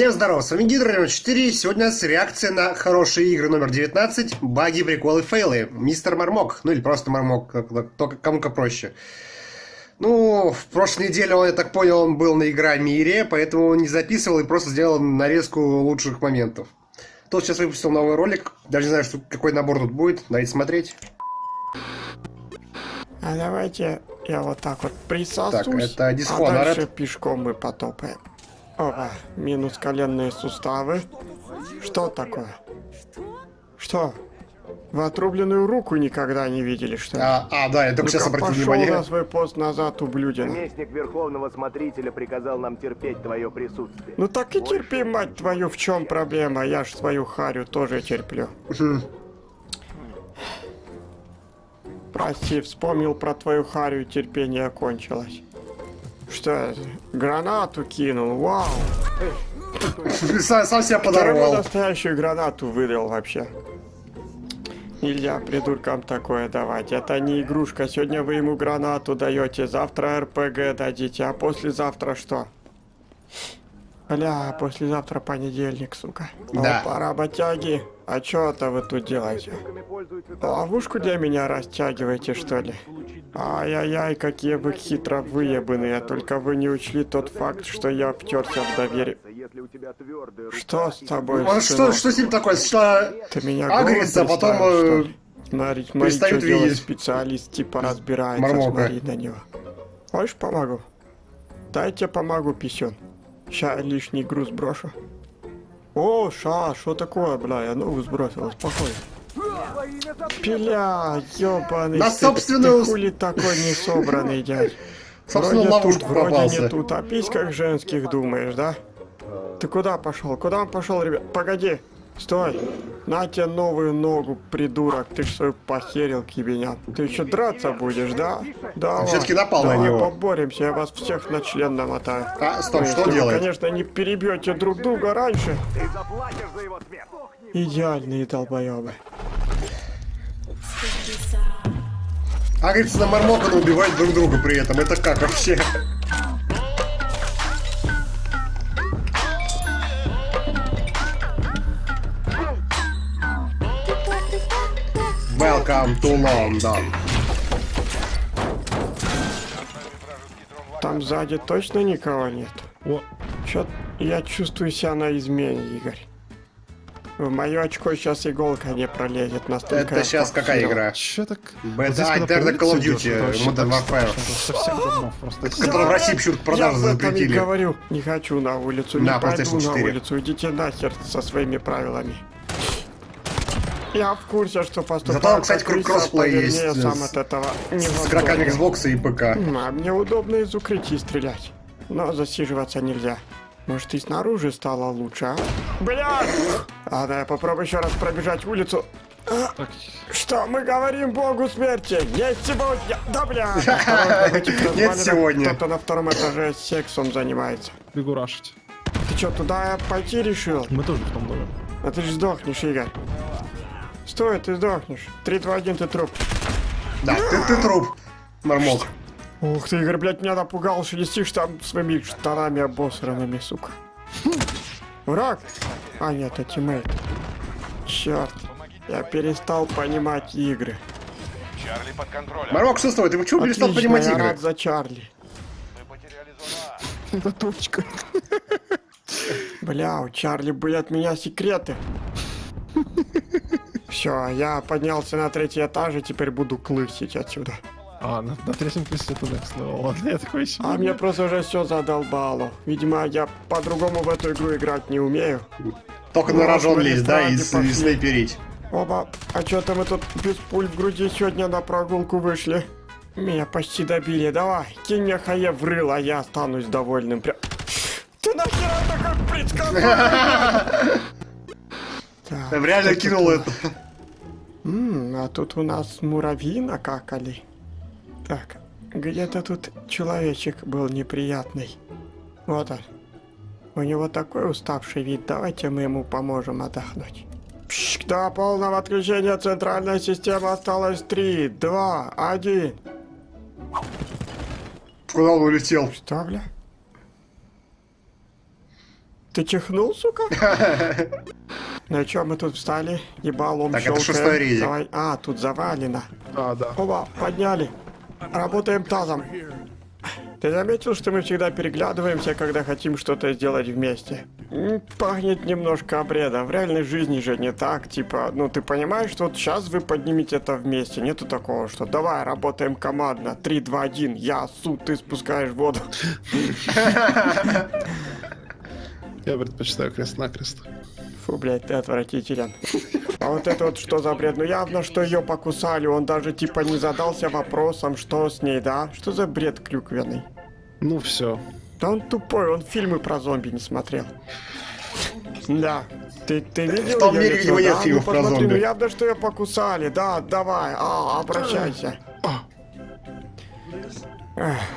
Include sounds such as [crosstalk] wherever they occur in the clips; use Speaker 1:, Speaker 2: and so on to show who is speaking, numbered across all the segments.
Speaker 1: Всем здорова, с вами Гидро 4. Сегодня у нас реакция на хорошие игры номер 19, баги, приколы, фейлы. Мистер Мармок, ну или просто Мармок, только кому-то проще. Ну, в прошлой неделе, он, я так понял, он был на Игра Мире, поэтому он не записывал и просто сделал нарезку лучших моментов. Тот сейчас выпустил новый ролик, даже не знаю, что, какой набор тут будет, давайте смотреть.
Speaker 2: А давайте я вот так вот присосусь,
Speaker 1: так, это
Speaker 2: а дальше пешком мы потопаем. Опа, минус коленные суставы. Что такое? Что? Вы отрубленную руку никогда не видели, что ли?
Speaker 1: А, а да, я только ну сейчас обратил внимание.
Speaker 2: На свой пост назад, ублюдин.
Speaker 3: Наместник Верховного Смотрителя приказал нам терпеть твое присутствие.
Speaker 2: Ну так и терпи, мать твою, в чем проблема? Я ж свою харю тоже терплю. Прости, вспомнил про твою харю, терпение кончилось. Что это? Гранату кинул, вау!
Speaker 1: Сам, сам себя подорвал.
Speaker 2: настоящую гранату выдал вообще. Нельзя придуркам такое давать. Это не игрушка. Сегодня вы ему гранату даете, завтра РПГ дадите, а послезавтра что? Бля, послезавтра понедельник, сука.
Speaker 1: Да.
Speaker 2: Опа, работяги. А что это вы тут делаете? Ловушку для меня растягиваете, что ли? Ай-яй-яй, какие вы хитро выебанные. Только вы не учли тот факт, что я втерся в доверие. Что с тобой,
Speaker 1: а что, что с ним такое? Что
Speaker 2: Ты меня
Speaker 1: агрится, а потом... Э...
Speaker 2: Смотри, смотри, что видеть. делает специалист, типа разбирается, Мармока. смотри на него. Хочешь, помогу? Дайте помогу, писюн. Ща лишний груз брошу. О, ша, что такое, бля, я ногу сбросил, спокойно. Пиля, ёбаный
Speaker 1: На собственную...
Speaker 2: Ты хули такой не собранный, дядь? [laughs]
Speaker 1: Собственно, вроде тут,
Speaker 2: вроде не тут, а письках женских думаешь, да? Ты куда пошел? Куда он пошел, ребят? Погоди, Стой! На тебе новую ногу, придурок. Ты ж свою похерил, кибеня. Ты еще драться будешь, да? Да.
Speaker 1: Все-таки напал
Speaker 2: давай
Speaker 1: на него.
Speaker 2: поборемся, я вас всех на член намотаю.
Speaker 1: А, стоп, что вы, делать?
Speaker 2: конечно, не перебьете друг друга раньше.
Speaker 3: Ты заплатишь за его смерть.
Speaker 2: Идеальные долбоебы.
Speaker 1: А, говорится, на Мармокона убивать друг друга при этом. Это как вообще? Welcome to London.
Speaker 2: Там сзади точно никого нет? О, чё я чувствую себя на измене, Игорь. В мое очко сейчас иголка не пролезет настолько.
Speaker 1: Это сейчас какая игра?
Speaker 4: Че так?
Speaker 1: Вот Enter Call of Duty, Modern Warfare.
Speaker 4: Совсем давно просто.
Speaker 1: Который в России почему-то продажи запретили.
Speaker 2: Я говорю, не хочу на улицу, не пойду на улицу, идите нахер со своими правилами. Я в курсе, что поступает.
Speaker 1: Зато, кстати, круг кроссплей есть
Speaker 2: я сам от этого не
Speaker 1: с игроками Xbox и ПК.
Speaker 2: А мне удобно из укрытий стрелять. Но засиживаться нельзя. Может, и снаружи стало лучше, а? Бля! А, да, я попробую еще раз пробежать улицу. А, что мы говорим богу смерти? Есть сегодня! Да, бля!
Speaker 1: Нет [laughs] сегодня.
Speaker 2: Кто-то на втором этаже сексом занимается.
Speaker 4: Бегу рашить.
Speaker 2: Ты что, туда пойти решил?
Speaker 4: Мы тоже в том доме.
Speaker 2: А ты же сдохнешь, Игорь. Стой, ты сдохнешь. 3, 2, 1, ты труп.
Speaker 1: Да, ты, ты труп, мормок.
Speaker 2: Ух ты, Игорь, блядь, меня напугал, что летишь там своими штанами обосранными, сука. Враг? А, нет, это тиммейт. Черт, я перестал понимать игры.
Speaker 1: Чарли под контролем. Мармок, что с тобой? Ты почему Отлично, перестал понимать
Speaker 2: я
Speaker 1: игры?
Speaker 2: рад за Чарли.
Speaker 4: Мы потеряли зона. [laughs] Это точка.
Speaker 2: Бля, у Чарли были от меня секреты. Все, я поднялся на третий этаж и теперь буду клысить отсюда.
Speaker 4: А, на, на третьем классе туда, ну ладно, я такой себе.
Speaker 2: А мне просто уже все задолбало. Видимо, я по-другому в эту игру играть не умею.
Speaker 1: Только на рожон лезть, да, и, и снайперить.
Speaker 2: Оба, а что-то мы тут без пуль в груди сегодня на прогулку вышли. Меня почти добили, давай, кинь мне хае в рыло, а я останусь довольным. Прям... Ты нахера так как предсказал?
Speaker 1: Так, реально кинул это.
Speaker 2: Ммм, а тут у нас муравьи накакали. Так, где-то тут человечек был неприятный. Вот он. У него такой уставший вид, давайте мы ему поможем отдохнуть. Пшк, до полного отключения центральной системы осталось 3, 2, 1.
Speaker 1: Куда он улетел?
Speaker 2: Что, бля? Ты чихнул, сука? [laughs] Ну чё, мы тут встали? Ебалом
Speaker 1: Так, это шестой.
Speaker 2: Давай. А, тут завалено.
Speaker 4: А, да.
Speaker 2: Оба, подняли. Работаем тазом. Ты заметил, что мы всегда переглядываемся, когда хотим что-то сделать вместе? Пахнет немножко обредом. В реальной жизни же не так. Типа, ну ты понимаешь, что вот сейчас вы поднимете это вместе. Нету такого, что давай работаем командно. 3, 2, 1. Я су, ты спускаешь воду. [laughs]
Speaker 4: Я предпочитаю крест-накрест.
Speaker 2: Фу, блядь, ты отвратителен. А вот это вот что за бред? Ну явно, что ее покусали. Он даже типа не задался вопросом, что с ней, да? Что за бред клюквенный?
Speaker 4: Ну все.
Speaker 2: Да он тупой, он фильмы про зомби не смотрел. Да. Ты, ты видел
Speaker 1: В том мире, где нет
Speaker 2: да?
Speaker 1: фильмов
Speaker 2: ну,
Speaker 1: про
Speaker 2: посмотри,
Speaker 1: зомби.
Speaker 2: Ну явно, что ее покусали. Да, давай, а, обращайся.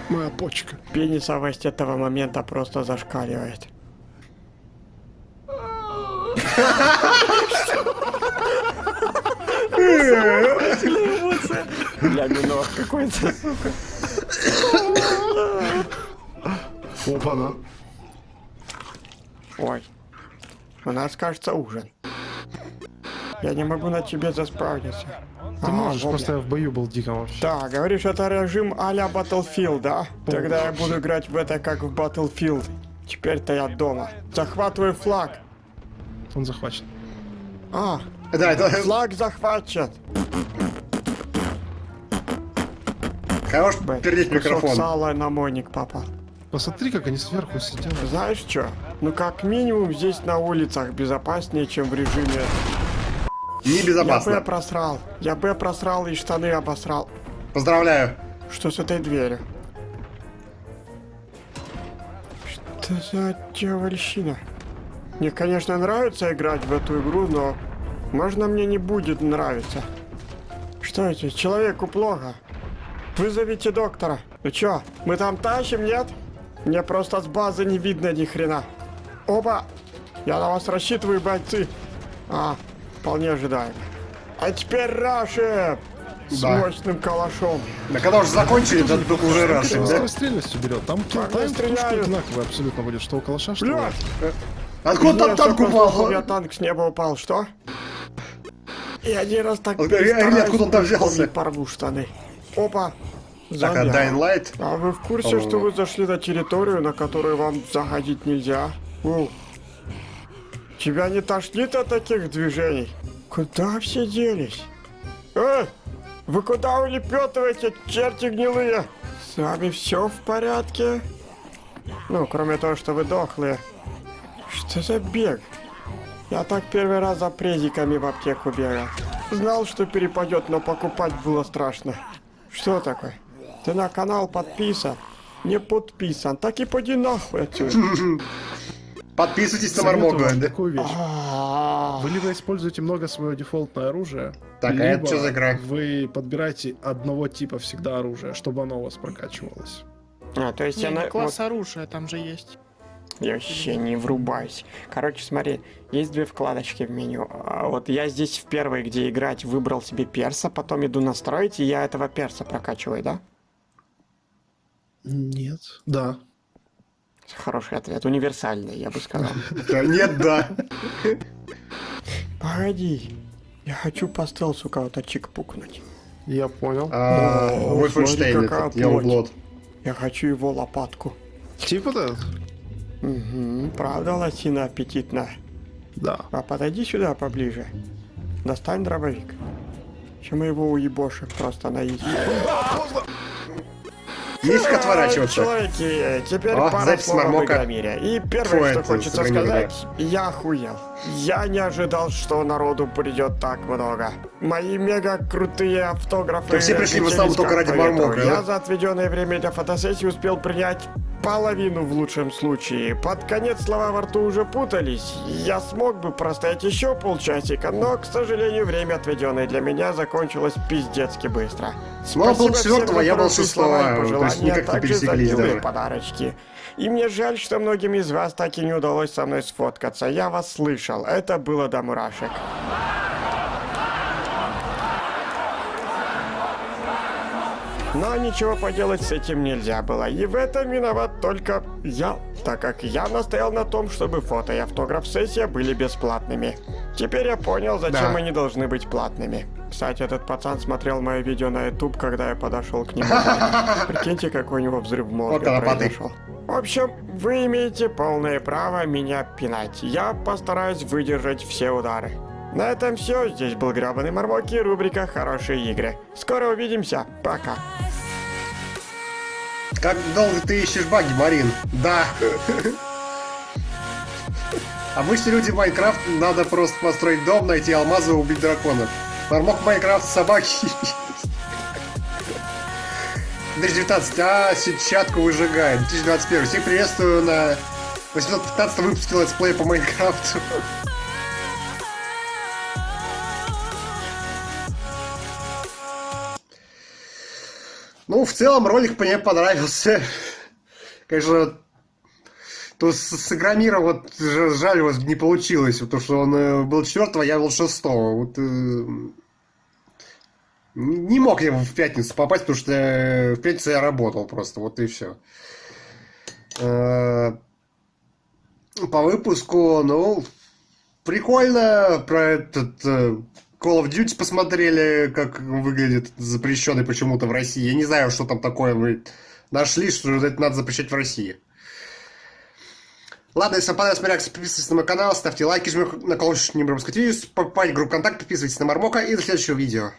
Speaker 4: Моя почка.
Speaker 2: пенисовость этого момента просто зашкаливает. Бля, минор какой-то.
Speaker 4: Опа-на.
Speaker 2: Ой, у нас, кажется, ужин. Я не могу на тебе заспавниться.
Speaker 4: Ты можешь, просто я в бою был диком вообще.
Speaker 2: Да, говоришь, это режим а-ля Battlefield, да? Тогда я буду играть в это как в Battlefield. Теперь-то я дома. Захватываю флаг.
Speaker 4: Он захвачен.
Speaker 2: А,
Speaker 1: Да, это
Speaker 2: флаг захвачен.
Speaker 1: хорош пердеть
Speaker 2: кусок
Speaker 1: микрофон.
Speaker 2: сала на мойник попал.
Speaker 4: Посмотри, как они сверху сидят.
Speaker 2: Знаешь что? Ну как минимум здесь на улицах безопаснее, чем в режиме... Я Б просрал. Я Б просрал и штаны обосрал.
Speaker 1: Поздравляю.
Speaker 2: Что с этой дверью? Что за дьявольщина? Мне, конечно, нравится играть в эту игру, но... Можно мне не будет нравиться. Что это? Человеку плохо. Вызовите доктора. Ну чё, мы там тащим, нет? Мне просто с базы не видно ни хрена. Опа! Я на вас рассчитываю, бойцы. А, вполне ожидаемо. А теперь Раши! С
Speaker 1: Да.
Speaker 2: мощным калашом.
Speaker 1: Да когда уже закончили, то только уже раз,
Speaker 4: Там
Speaker 1: да?
Speaker 4: скорострельностью берет. Там тушка
Speaker 2: стреляю?
Speaker 4: одинаковый абсолютно будет, что у калаша, что.
Speaker 2: Блядь!
Speaker 1: Откуда там
Speaker 2: Я
Speaker 1: танк
Speaker 2: слышал, У меня
Speaker 1: упал?
Speaker 2: танк с неба упал, что? И один раз так перестараюсь,
Speaker 1: откуда он там взялся?
Speaker 2: порву штаны. Опа!
Speaker 1: Так, а. Dying Light?
Speaker 2: А вы в курсе, что вы зашли на территорию, на которую вам заходить нельзя? У. Тебя не тошнит от таких движений? Куда все делись? Э! Вы куда улепетываете, черти гнилые? С вами все в порядке? Ну, кроме того, что вы дохлые. Что за бег? Я так первый раз за презиками в аптеку бегал. Знал, что перепадет, но покупать было страшно. Что такое? Ты на канал подписан? Не подписан. Так и поди нахуй отсюда. [laughs]
Speaker 1: Подписывайтесь на Мармога.
Speaker 4: такую вещь.
Speaker 2: А,
Speaker 4: Вы либо используете много свое дефолтное оружие,
Speaker 1: Так, а
Speaker 4: либо
Speaker 1: это что за игра?
Speaker 4: вы подбираете одного типа всегда оружия, чтобы оно у вас прокачивалось.
Speaker 2: А, то есть
Speaker 5: Не,
Speaker 2: она...
Speaker 5: класс оружия там же есть.
Speaker 2: Я вообще не врубаюсь. Короче, смотри, есть две вкладочки в меню. А Вот я здесь в первой, где играть, выбрал себе перса, потом иду настроить, и я этого перса прокачиваю, да?
Speaker 4: Нет. Да.
Speaker 2: Хороший ответ, универсальный, я бы сказал. [laughs]
Speaker 1: Да, Нет, да.
Speaker 2: Погоди, я хочу по стелсу кого-то чикпукнуть.
Speaker 4: Я понял.
Speaker 1: А,
Speaker 2: О,
Speaker 1: Вольфенштейн я.
Speaker 2: Я хочу его лопатку.
Speaker 4: Типа да?
Speaker 2: Угу, правда, лосина аппетитная.
Speaker 4: Да.
Speaker 2: А подойди сюда поближе. Достань дробовик. Чем мы его уебошим просто на изи.
Speaker 1: Есть как отворачиваться.
Speaker 2: Человеки, э, теперь
Speaker 1: О,
Speaker 2: пара слов об. Игромире. И
Speaker 1: Фу,
Speaker 2: первое, что
Speaker 1: это
Speaker 2: хочется сказать, я охуел. Я не ожидал, что народу придет так много. Мои мега крутые автографы.
Speaker 1: То все пришли в основном только ради. Мармока,
Speaker 2: Я
Speaker 1: да?
Speaker 2: за отведенное время для фотосессии успел принять половину в лучшем случае. Под конец слова во рту уже путались. Я смог бы простоять еще полчасика, но, к сожалению, время, отведенное для меня, закончилось пиздецки быстро.
Speaker 1: Он был четвертого, я был шестого,
Speaker 2: пожелания, а также за милые подарочки. И мне жаль, что многим из вас так и не удалось со мной сфоткаться. Я вас слышал. Это было до мурашек. Но ничего поделать с этим нельзя было. И в этом виноват только я. так как я настоял на том, чтобы фото и автограф-сессия были бесплатными. Теперь я понял, зачем
Speaker 1: Да.
Speaker 2: они должны быть платными. Кстати, этот пацан смотрел мое видео на YouTube, когда я подошел к нему. [laughs] Прикиньте, какой у него взрыв мозга произошел. В общем, вы имеете полное право меня пинать. Я постараюсь выдержать все удары. На этом все. Здесь был Гребаный Мармоки, рубрика «Хорошие игры». Скоро увидимся. Пока.
Speaker 1: Как долго ты ищешь баги, Марин? Да. Обычно люди в Майнкрафт надо просто построить дом, найти алмазы и убить драконов. Мармок Майнкрафт собаки. 2019. А, сетчатку выжигает. 2021. Всех приветствую на 815 выпуске летсплея по Майнкрафту. Ну, в целом ролик мне понравился. Конечно, то с, Игромиром вот жаль, вот не получилось, потому что он э, был четвертого, я был шестого. Вот, э, не мог я в пятницу попасть, потому что э, в пятницу я работал просто, вот и все. По выпуску, ну, прикольно про этот э, Call of Duty посмотрели, как выглядит запрещенный почему-то в России. Я не знаю, что там такое вы нашли, что это надо запрещать в России. Ладно, если вам понравилась моя реакция, подписывайтесь на мой канал, ставьте лайки, жмите на колокольчик, не пропускать видео, в группу контакт, подписывайтесь на Мармока и до следующего видео.